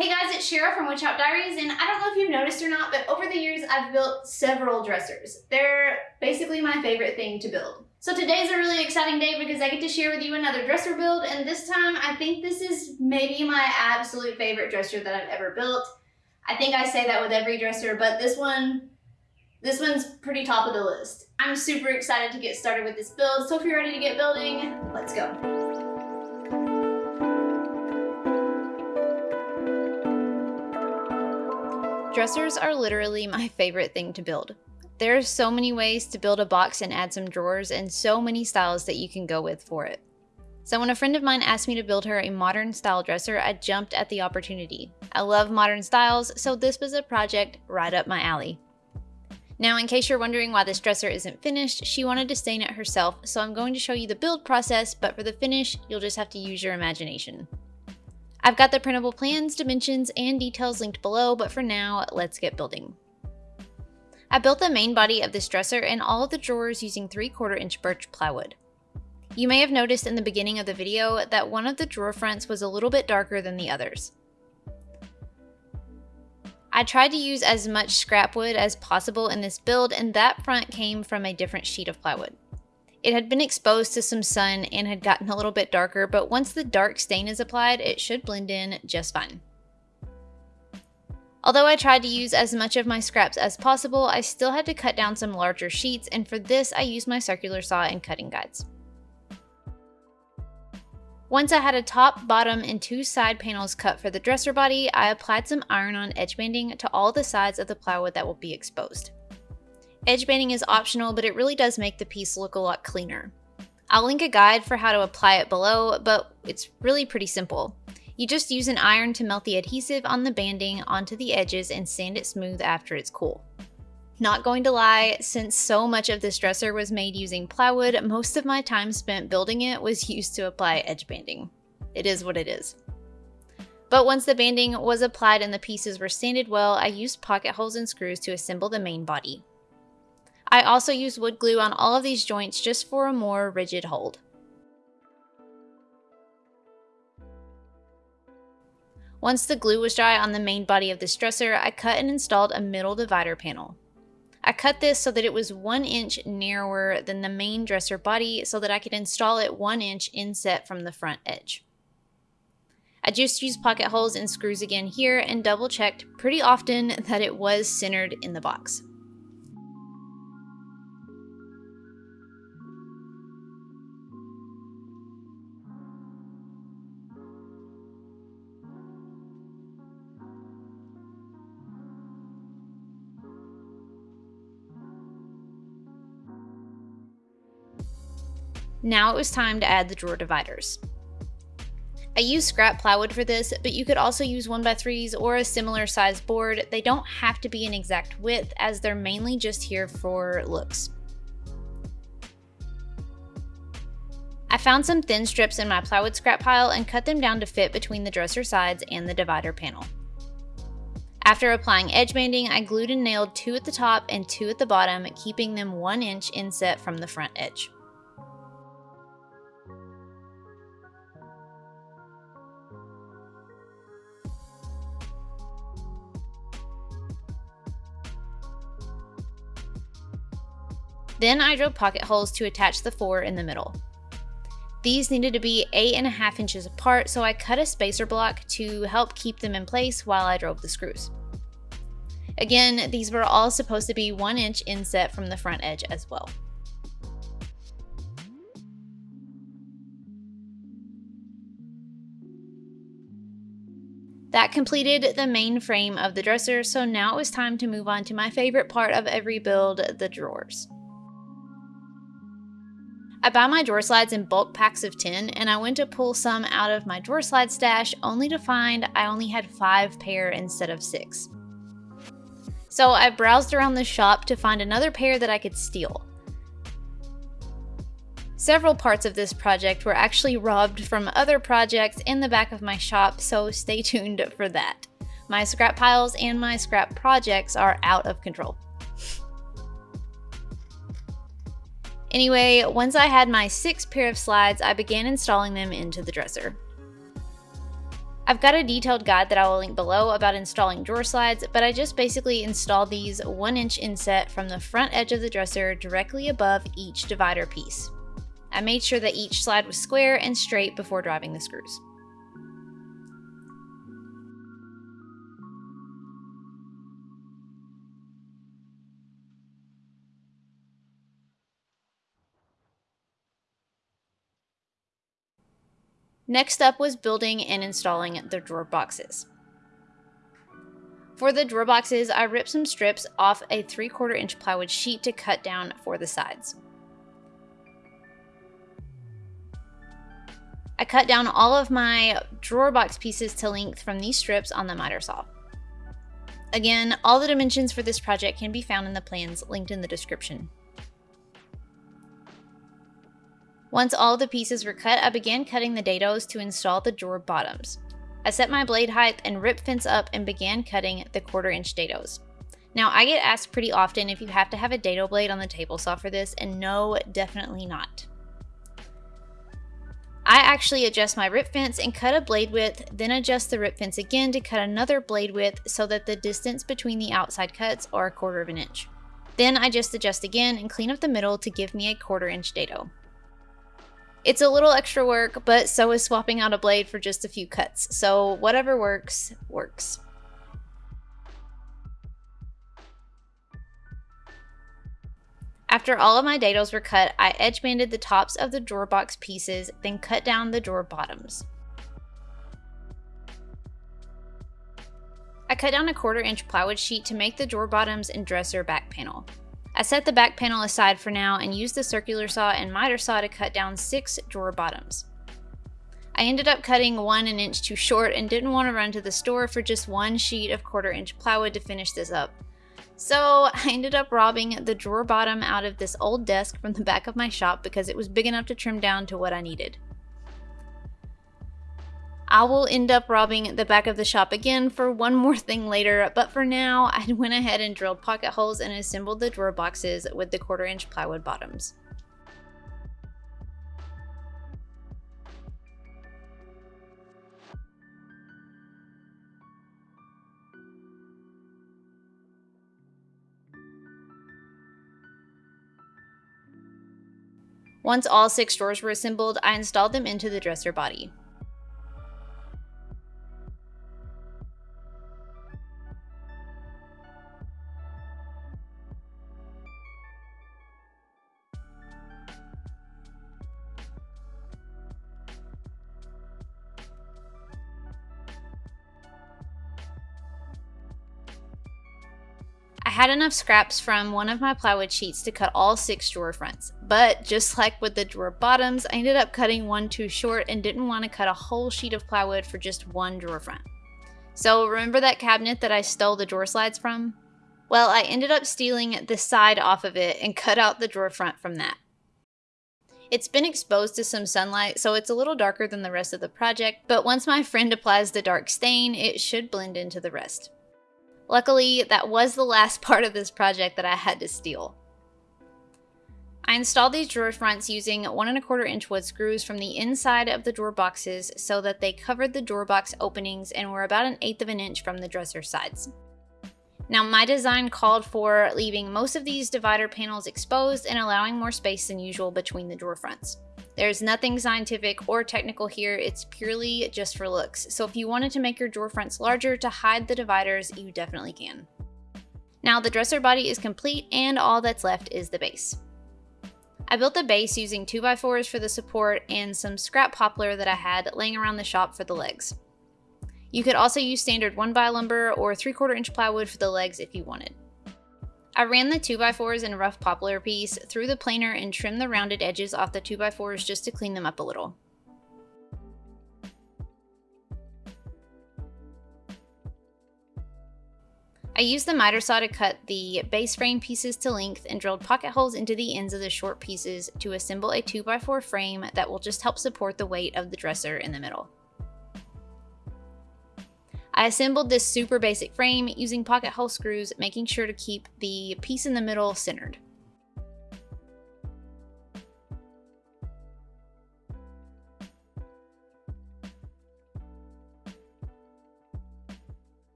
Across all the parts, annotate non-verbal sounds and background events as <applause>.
Hey guys, it's Shara from Woodshop Diaries, and I don't know if you've noticed or not, but over the years I've built several dressers. They're basically my favorite thing to build. So today's a really exciting day because I get to share with you another dresser build, and this time I think this is maybe my absolute favorite dresser that I've ever built. I think I say that with every dresser, but this one, this one's pretty top of the list. I'm super excited to get started with this build, so if you're ready to get building, let's go. Dressers are literally my favorite thing to build. There are so many ways to build a box and add some drawers and so many styles that you can go with for it. So when a friend of mine asked me to build her a modern style dresser, I jumped at the opportunity. I love modern styles, so this was a project right up my alley. Now, in case you're wondering why this dresser isn't finished, she wanted to stain it herself, so I'm going to show you the build process, but for the finish, you'll just have to use your imagination. I've got the printable plans, dimensions, and details linked below, but for now, let's get building. I built the main body of this dresser and all of the drawers using 3 quarter inch birch plywood. You may have noticed in the beginning of the video that one of the drawer fronts was a little bit darker than the others. I tried to use as much scrap wood as possible in this build and that front came from a different sheet of plywood. It had been exposed to some sun and had gotten a little bit darker, but once the dark stain is applied, it should blend in just fine. Although I tried to use as much of my scraps as possible, I still had to cut down some larger sheets, and for this I used my circular saw and cutting guides. Once I had a top, bottom, and two side panels cut for the dresser body, I applied some iron-on edge banding to all the sides of the plywood that will be exposed. Edge banding is optional, but it really does make the piece look a lot cleaner. I'll link a guide for how to apply it below, but it's really pretty simple. You just use an iron to melt the adhesive on the banding onto the edges and sand it smooth after it's cool. Not going to lie, since so much of this dresser was made using plywood, most of my time spent building it was <laughs> used to apply edge banding. It is what it is. But once the banding was applied and the pieces were sanded well, I used pocket holes and screws to assemble the main body. I also use wood glue on all of these joints just for a more rigid hold. Once the glue was dry on the main body of this dresser, I cut and installed a middle divider panel. I cut this so that it was one inch narrower than the main dresser body so that I could install it one inch inset from the front edge. I just used pocket holes and screws again here and double checked pretty often that it was centered in the box. Now it was time to add the drawer dividers. I used scrap plywood for this, but you could also use 1x3s or a similar size board. They don't have to be an exact width as they're mainly just here for looks. I found some thin strips in my plywood scrap pile and cut them down to fit between the dresser sides and the divider panel. After applying edge banding, I glued and nailed two at the top and two at the bottom, keeping them one inch inset from the front edge. Then I drilled pocket holes to attach the four in the middle. These needed to be eight and a half inches apart, so I cut a spacer block to help keep them in place while I drove the screws. Again, these were all supposed to be one inch inset from the front edge as well. That completed the main frame of the dresser, so now it was time to move on to my favorite part of every build, the drawers. I buy my drawer slides in bulk packs of 10 and I went to pull some out of my drawer slide stash only to find I only had 5 pair instead of 6. So I browsed around the shop to find another pair that I could steal. Several parts of this project were actually robbed from other projects in the back of my shop, so stay <laughs> tuned for that. My scrap piles and my scrap projects are out of control. Anyway, once I had my six pair of slides, I began installing them into the dresser. I've got a detailed guide that I will link below about installing drawer slides, but I just basically installed these 1 inch inset from the front edge of the dresser directly above each divider piece. I made sure that each slide was square and straight before driving the screws. Next up was building and installing the drawer boxes. For the drawer boxes, I ripped some strips off a 3 quarter inch plywood sheet to cut down for the sides. I cut down all of my drawer box pieces to length from these strips on the miter saw. Again, all the dimensions for this project can be found in the plans linked in the description. Once all the pieces were cut, I began cutting the dados to install the drawer bottoms. I set my blade height and rip fence up and began cutting the quarter inch dados. Now I get asked pretty often if you have to have a dado blade on the table saw for this and no, definitely not. I actually adjust my rip fence and cut a blade width, then adjust the rip fence again to cut another blade width so that the distance between the outside cuts are a quarter of an inch. Then I just adjust again and clean up the middle to give me a quarter inch dado. It's a little extra work, but so is swapping out a blade for just a few cuts, so whatever works, works. After all of my dados were cut, I edge banded the tops of the drawer box pieces, then cut down the drawer bottoms. I cut down a quarter inch plywood sheet to make the drawer bottoms and dresser back panel. I set the back panel aside for now and used the circular saw and miter saw to cut down six drawer bottoms. I ended up cutting one an inch too short and didn't want to run to the store for just one sheet of quarter inch plywood to finish this up. So I ended up robbing the drawer bottom out of this old desk from the back of my shop because it was big enough to trim down to what I needed. I will end up robbing the back of the shop again for one more thing later, but for now, I <laughs> went ahead and drilled pocket holes and assembled the drawer boxes with the quarter inch plywood bottoms. Once all six drawers were assembled, I installed them into the dresser body. Had enough scraps from one of my plywood sheets to cut all six drawer fronts, but just like with the drawer bottoms, I ended up cutting one too short and didn't want to cut a whole sheet of plywood for just one drawer front. So remember that cabinet that I stole the drawer slides from? Well, I ended up stealing the side off of it and cut out the drawer front from that. It's been exposed to some sunlight, so it's a little darker than the rest of the project, but once my friend applies the dark stain, it should blend into the rest. Luckily, that was the last <laughs> part of this project that I had to steal. I installed these drawer fronts using one and a quarter inch wood screws from the inside of the drawer boxes so that they covered the drawer box openings and were about an eighth of an inch from the dresser sides. Now my design called for leaving most of these divider panels exposed and allowing more space than usual between the drawer fronts. There's nothing scientific or technical here, it's purely just for looks. So if you wanted to make your drawer fronts larger to hide the dividers, you definitely can. Now the dresser body is complete and all that's left is the base. I built the base using 2x4s for the support and some scrap poplar that I had laying around the shop for the legs. You could also use standard 1x lumber or 3 quarter inch plywood for the legs if you wanted. I ran the 2x4s and rough poplar piece through the planer and trimmed the rounded edges off the 2x4s just to clean them up a little. I used the miter saw to cut the base frame pieces to length and drilled pocket holes into the ends of the short pieces to assemble a 2x4 frame that will just help support the weight of the dresser in the middle. I assembled this super basic frame using pocket hole screws, making sure to keep the piece in the middle centered.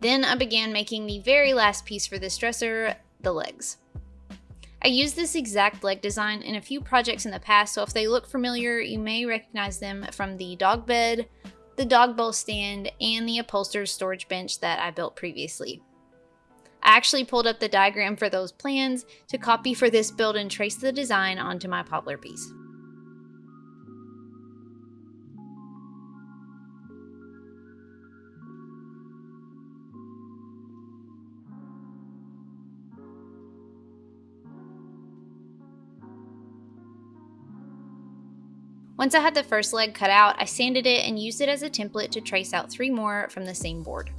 Then I began making the very last piece for this dresser, the legs. I used this exact leg design in a few projects in the past, so if they look familiar, you may recognize them from the dog bed, the dog bowl stand, and the upholster's storage bench that I built previously. I actually pulled up the diagram for those plans to copy for this build and trace the design onto my poplar piece. Once I had the first leg cut out, I sanded it and used it as a template to trace out three more from the same board.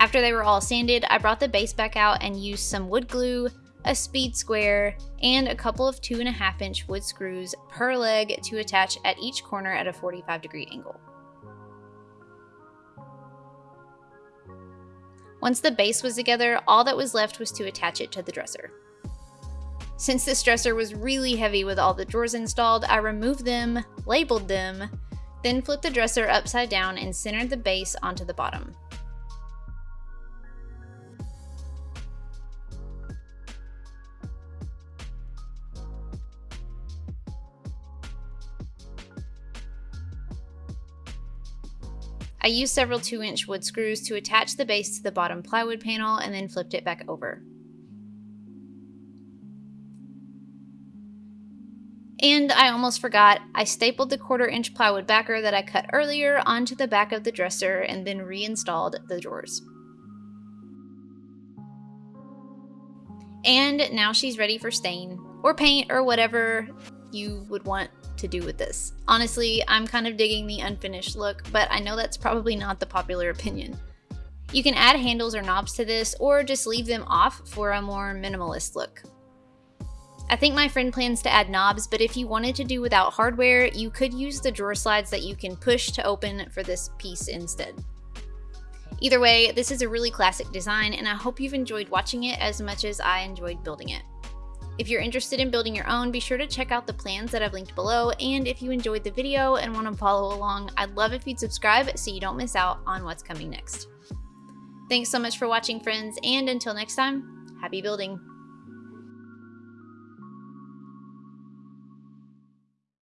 After they were all sanded, I brought the base back out and used some wood glue, a speed square, and a couple of 2.5 inch wood screws per leg to attach at each corner at a 45 degree angle. Once the base was together, all that was left was to attach it to the dresser. Since this dresser was really heavy with all the drawers installed, I removed them, labeled them, then flipped the dresser upside down and centered the base onto the bottom. I used several 2 inch wood screws to attach the base to the bottom plywood panel and then flipped it back over. And I almost forgot, I stapled the quarter inch plywood backer that I cut earlier onto the back of the dresser and then reinstalled the drawers. And now she's ready for stain, or paint, or whatever you would want to do with this. Honestly, I'm kind of digging the unfinished look, but I know that's probably not the popular opinion. You can add handles or knobs to this, or just leave them off for a more minimalist look. I think my friend plans to add knobs, but if you wanted to do without hardware, you could use the drawer slides that you can push to open for this piece instead. Either way, this is a really classic design, and I hope you've enjoyed watching it as much as I enjoyed building it. If you're interested in building your own, be sure to check out the plans that I've linked below, and if you enjoyed the video and want to follow along, I'd love if you'd subscribe so you don't miss out on what's coming next. Thanks so much for watching, friends, and until next time, happy building!